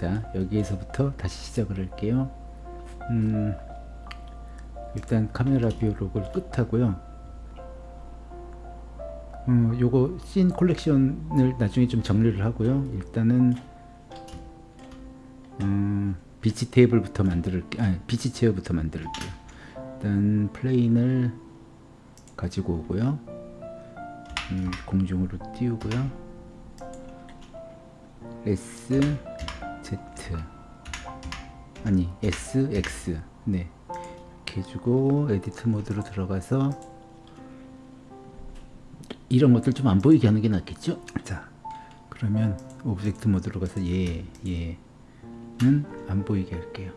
자 여기에서부터 다시 시작을 할게요. 음, 일단 카메라 view lock을 끝하고요. 음, 요거 scene collection을 나중에 좀 정리를 하고요. 일단은 음, beach 테이블부터 만들게 아 beach chair부터 만들게요. 일단 plane을 가지고 오고요. 음, 공중으로 띄우고요. S Z. 아니 S X. 네. 이렇게 해주고 edit 모드로 들어가서 이런 것들 좀 안 보이게 하는 게 낫겠죠? 자 그러면 object 모드로 가서 얘 얘는 안 보이게 할게요.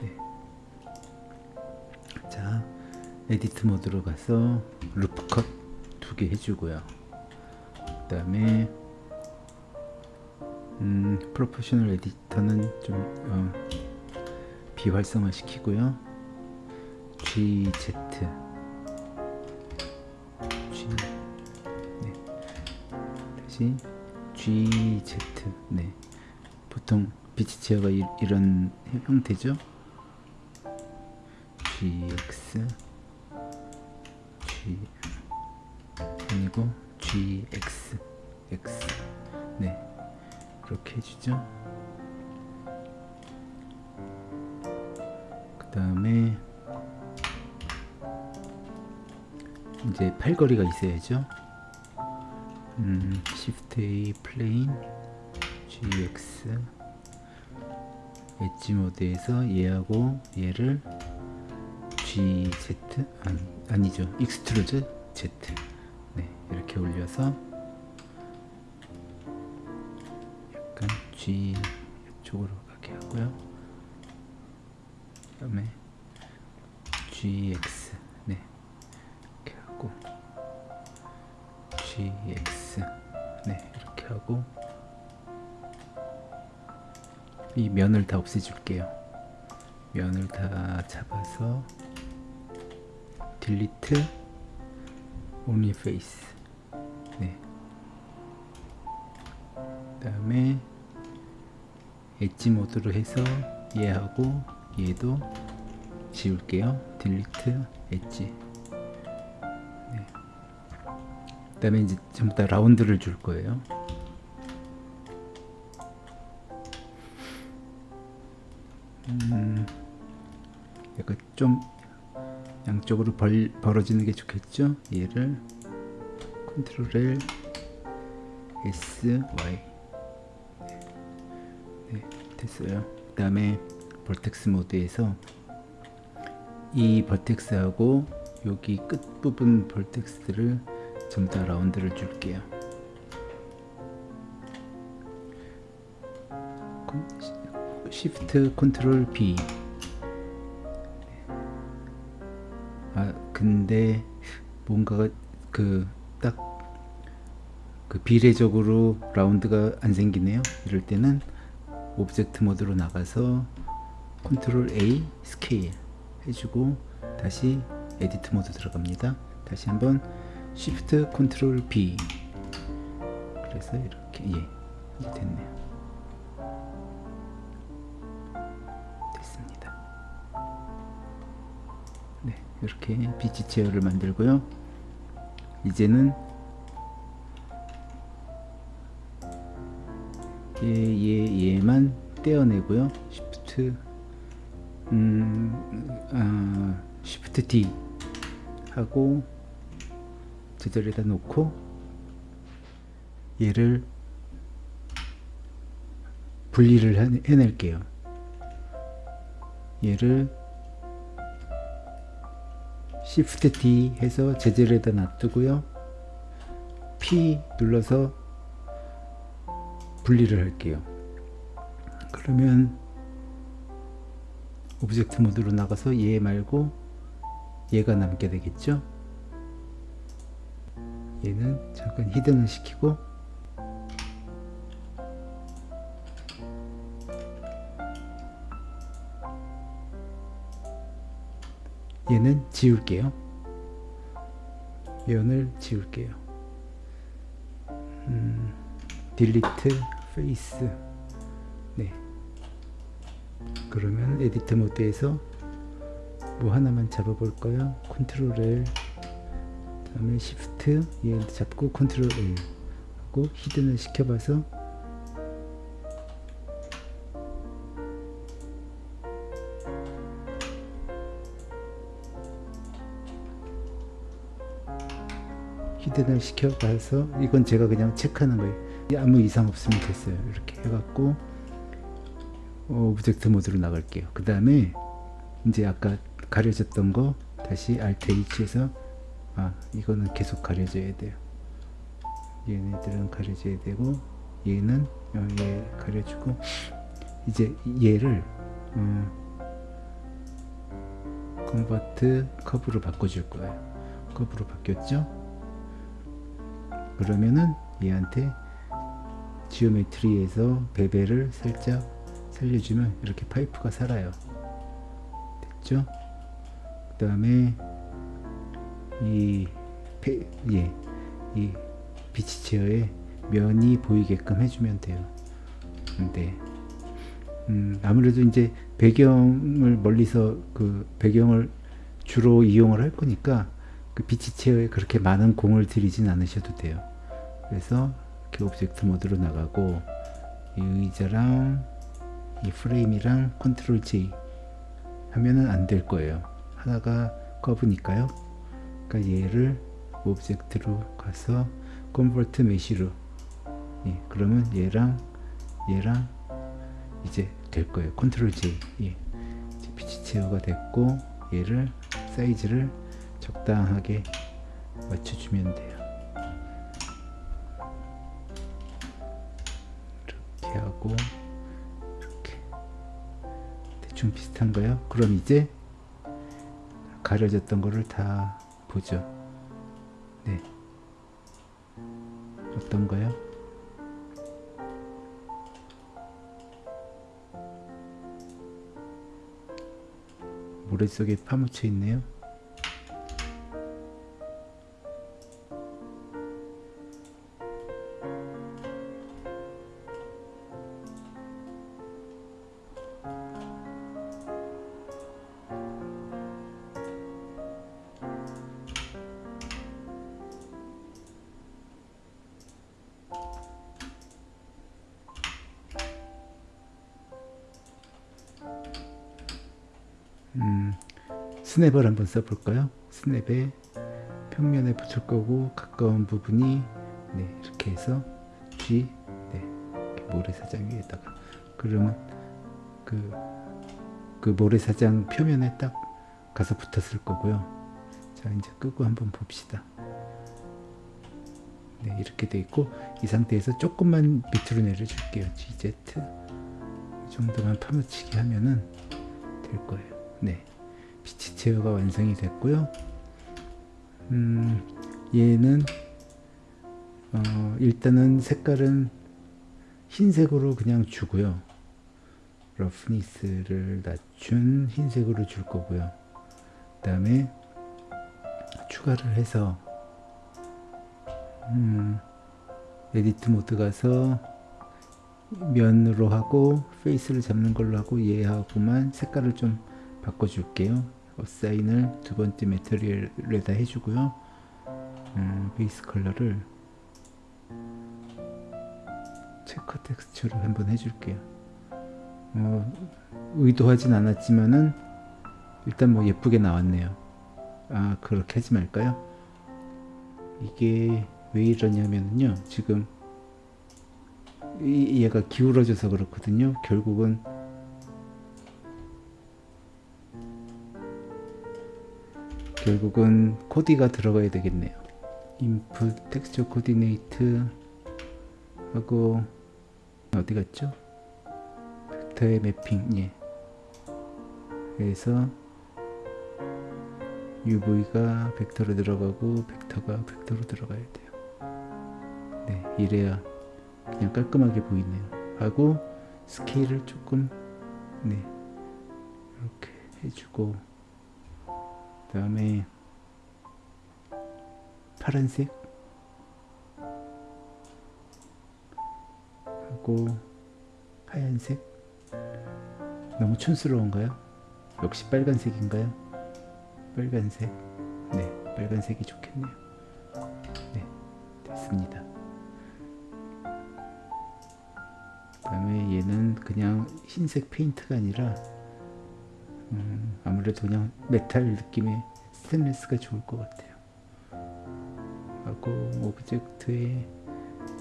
네. 자 edit 모드로 가서 loop cut 두 개 해주고요. 그 다음에 음, proportional editor는 좀 어, 비활성화 시키고요. GZ G. 네. 다시 GZ 네. 보통 beach chair가 이, 이런 형태죠. GX G. 아니고 GX X. 네 그렇게 해주죠. 그 다음에 이제 팔걸이가 있어야죠. 음, Shift A 플레인 GX 엣지 모드에서 얘하고 얘를 GZ 아니, 아니죠. extrude Z. 네 이렇게 올려서 G 쪽으로 가게 하고요. 그 다음에 GX 네. 이렇게 하고 GX 네. 이렇게 하고 이 면을 다 없애줄게요. 면을 다 잡아서 딜리트 only face. 네. 그 다음에 엣지 모드로 해서 얘하고 얘도 지울게요. 딜리트 엣지. 네. 그 다음에 이제 전부 다 라운드를 줄 거예요. 음, 약간 좀 양쪽으로 벌, 벌어지는 게 좋겠죠? 얘를. 컨트롤 L S Y 네, 됐어요. 그 다음에 vertex 모드에서 이 vertex하고 여기 끝부분 vertex를 전부 다 라운드를 줄게요. 시프트 컨트롤 B 아 근데 뭔가가 그 딱그 비례적으로 라운드가 안 생기네요. 이럴 때는 object 모드로 나가서 컨트롤 A 스케일 해주고 다시 edit 모드 들어갑니다. 다시 한번 시프트 컨트롤 B. 그래서 이렇게 예 됐네요. 됐습니다. 네 이렇게 beach chair를 만들고요. 이제는 얘, 얘, 얘만 떼어내고요. 시프트 음, 아, 시프트 D 하고 제자리에다 놓고 얘를 분리를 해낼게요. 얘를 Shift D 해서 제자리에다 놔두고요. P 눌러서 분리를 할게요. 그러면 object 모드로 나가서 얘 말고 얘가 남게 되겠죠? 얘는 잠깐 hidden을 시키고 얘는 지울게요. 면을 지울게요. 음, delete face 그러면 editor mode에서 뭐 하나만 잡아볼까요? control L. 다음에 shift 얘 잡고 control L 하고 hidden을 시켜봐서 hidden을 시켜봐서 이건 제가 그냥 체크하는 거예요 아무 이상 없으면 됐어요. 이렇게 해갖고 object mode로 나갈게요. 그 다음에 이제 아까 가려졌던 거 다시 Alt H에서 아 이거는 계속 가려져야 돼요. 얘네들은 가려져야 되고 얘는 어, 얘 가려주고 이제 얘를 음, convert curve로 바꿔줄 거예요. curve로 바뀌었죠? 그러면은 얘한테 geometry에서 bevel을 살짝 살려주면 이렇게 파이프가 살아요 됐죠 그 다음에 이, 페, 예, 이 beach chair에 면이 보이게끔 해주면 돼요. 근데 음, 아무래도 이제 배경을 멀리서 그 배경을 주로 이용을 할 거니까 그 beach chair에 그렇게 많은 공을 들이진 않으셔도 돼요. 그래서 이렇게 object mode로 나가고 이 의자랑 이 프레임이랑 control J 하면은 안 될 거예요. 하나가 curve니까요. 그러니까 얘를 object로 가서 convert mesh로 예, 그러면 얘랑 얘랑 이제 될 거예요. control J 예, beach chair가 됐고 얘를 사이즈를 적당하게 맞춰주면 돼요. 하고 이렇게 대충 비슷한가요? 그럼 이제 가려졌던 거를 다 보죠. 네. 어떤가요? 모래 속에 파묻혀 있네요. 스냅을 한번 써볼까요? 스냅에 평면에 붙을 거고 가까운 부분이 네, 이렇게 해서 G 네, 모래사장 위에다가 그러면 그, 그 모래사장 표면에 딱 가서 붙었을 거고요. 자 이제 끄고 한번 봅시다. 네, 이렇게 돼 있고 이 상태에서 조금만 밑으로 내려줄게요. GZ 이 정도만 파묻히게 하면은 될 거예요. 네, beach chair가 완성이 됐고요. 음, 얘는 어, 일단은 색깔은 흰색으로 그냥 주고요. roughness를 낮춘 흰색으로 줄 거고요. 그 다음에 추가를 해서 음, edit mode 가서 면으로 하고 face를 잡는 걸로 하고 얘하고만 색깔을 좀 바꿔줄게요. assign을 두 번째 material에다 해주고요. 음, base color를 checker texture로 한번 해줄게요. 어, 의도하진 않았지만은 일단 뭐 예쁘게 나왔네요. 아 그렇게 하지 말까요? 이게 왜 이러냐면요. 지금 이, 얘가 기울어져서 그렇거든요. 결국은 결국은 코디가 들어가야 되겠네요. 인풋 텍스처 코디네이트 하고 어디 갔죠? 벡터의 매핑 예. 그래서 UV가 벡터로 들어가고 벡터가 벡터로 들어가야 돼요. 네, 이래야 그냥 깔끔하게 보이네요. 하고 스케일을 조금 네 이렇게 해주고 그 다음에 파란색 하고 하얀색 너무 촌스러운가요? 역시 빨간색인가요? 빨간색. 네, 빨간색이 좋겠네요. 네, 됐습니다. 그 다음에 얘는 그냥 흰색 페인트가 아니라 음, 아무래도 그냥 메탈 느낌의 스테인리스가 좋을 것 같아요. 하고 object에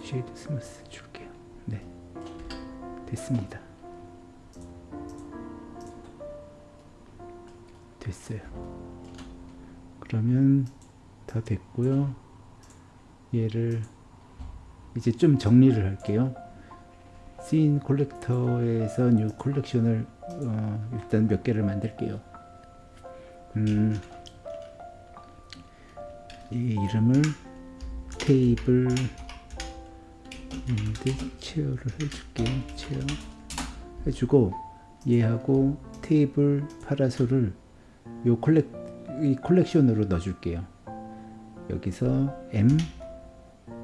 shade smooth 줄게요. 네, 됐습니다. 됐어요. 그러면 다 됐고요. 얘를 이제 좀 정리를 할게요. scene collector에서 new collection을 어, 일단 몇 개를 만들게요. 음, 이 이름을 table and chair를 해줄게요. chair 해주고 얘하고 테이블 파라솔을 요 collec 이 collection으로 넣어줄게요. 여기서 M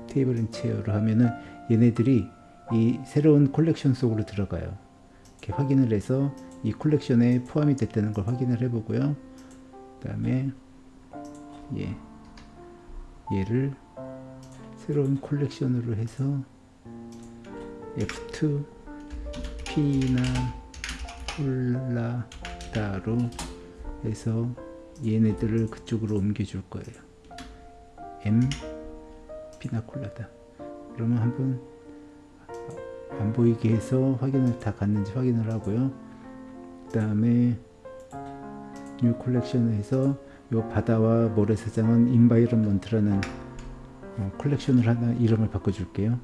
테이블 앤 체어로 하면은 얘네들이 이 새로운 콜렉션 속으로 들어가요. 이렇게 확인을 해서 이 collection에 포함이 됐다는 걸 확인을 해보고요. 그 다음에 얘 얘를 새로운 콜렉션으로 해서 F2 피나 콜라다로 해서 얘네들을 그쪽으로 옮겨줄 거예요. M 피나콜라다. 그러면 한번 안 보이게 해서 확인을 다 갔는지 확인을 하고요. 그 다음에 new collection에서 요 바다와 모래사장은 environment라는 어, collection을 하나 이름을 바꿔줄게요.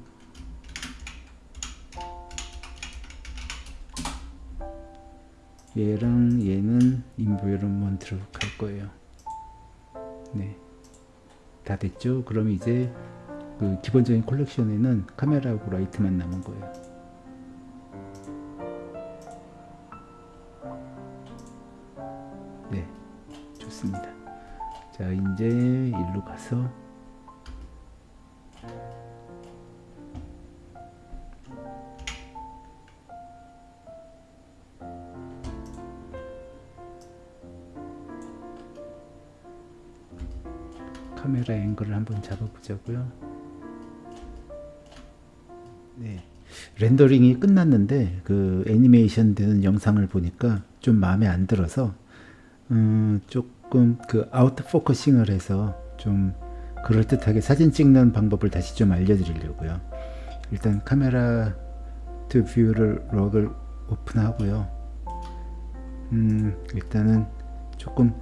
얘랑 얘는 environment로 갈 거예요. 네, 다 됐죠? 그럼 이제 그 기본적인 collection에는 카메라하고 라이트만 남은 거예요. 네, 좋습니다. 자, 이제 일로 가서 카메라 앵글을 한번 잡아보자고요. 렌더링이 끝났는데 그 애니메이션 되는 영상을 보니까 좀 마음에 안 들어서 음, 조금 그 out focusing을 해서 좀 그럴듯하게 사진 찍는 방법을 다시 좀 알려드리려고요. 일단 camera to view를 lock을 오픈하고요. 음, 일단은 조금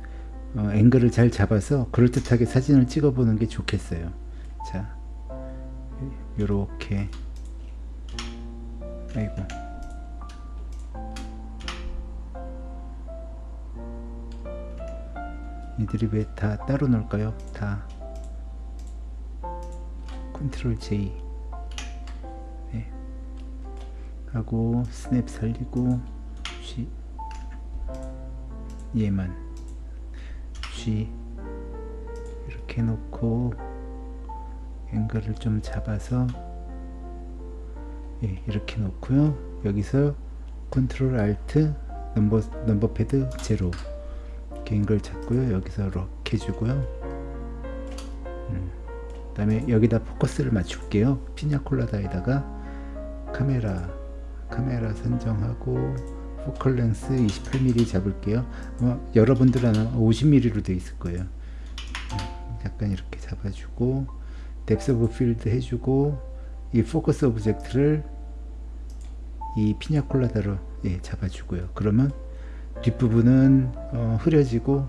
어, 앵글을 잘 잡아서 그럴듯하게 사진을 찍어보는 게 좋겠어요. 자, 요렇게 아이고. 얘들이 왜 다 따로 놀까요? 다. control J 네. 하고 snap 살리고 G 얘만. G 이렇게 놓고 앵글을 좀 잡아서 예, 이렇게 놓고요. 여기서 control alt 넘버 넘버 패드 제로 개인 걸 잡고요. 여기서 lock 해주고요. 음, 그 다음에 여기다 포커스를 맞출게요. 피냐콜라다에다가 카메라 카메라 선정하고 focal length 28mm 잡을게요. 어, 여러분들은 50mm로 되어 있을 거예요. 음, 약간 이렇게 잡아주고 depth of field 해주고 이 focus object를 이 피냐콜라다로 예, 잡아주고요. 그러면 뒷부분은 어, 흐려지고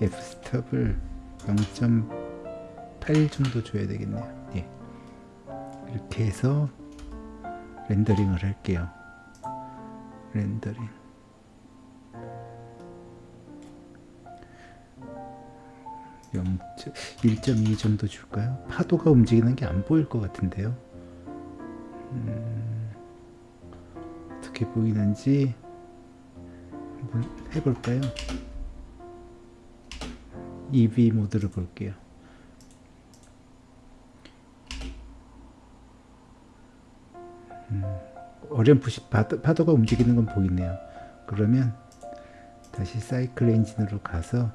f-스톱을 0.8 정도 줘야 되겠네요. 예. 이렇게 해서 렌더링을 할게요. 렌더링 1.2 정도 줄까요? 파도가 움직이는 게 안 보일 것 같은데요. 음, 어떻게 보이는지 한번 해볼까요? EV 모드를 볼게요. 음, 어렴풋이 파도, 파도가 움직이는 건 보이네요. 그러면 다시 사이클 엔진으로 가서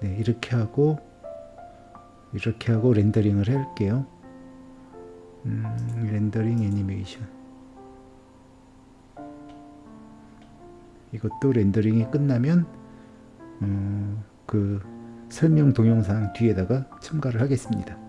네, 이렇게 하고 이렇게 하고 렌더링을 할게요. 음, 렌더링 애니메이션 이것도 렌더링이 끝나면 어, 그 설명 동영상 뒤에다가 첨가를 하겠습니다.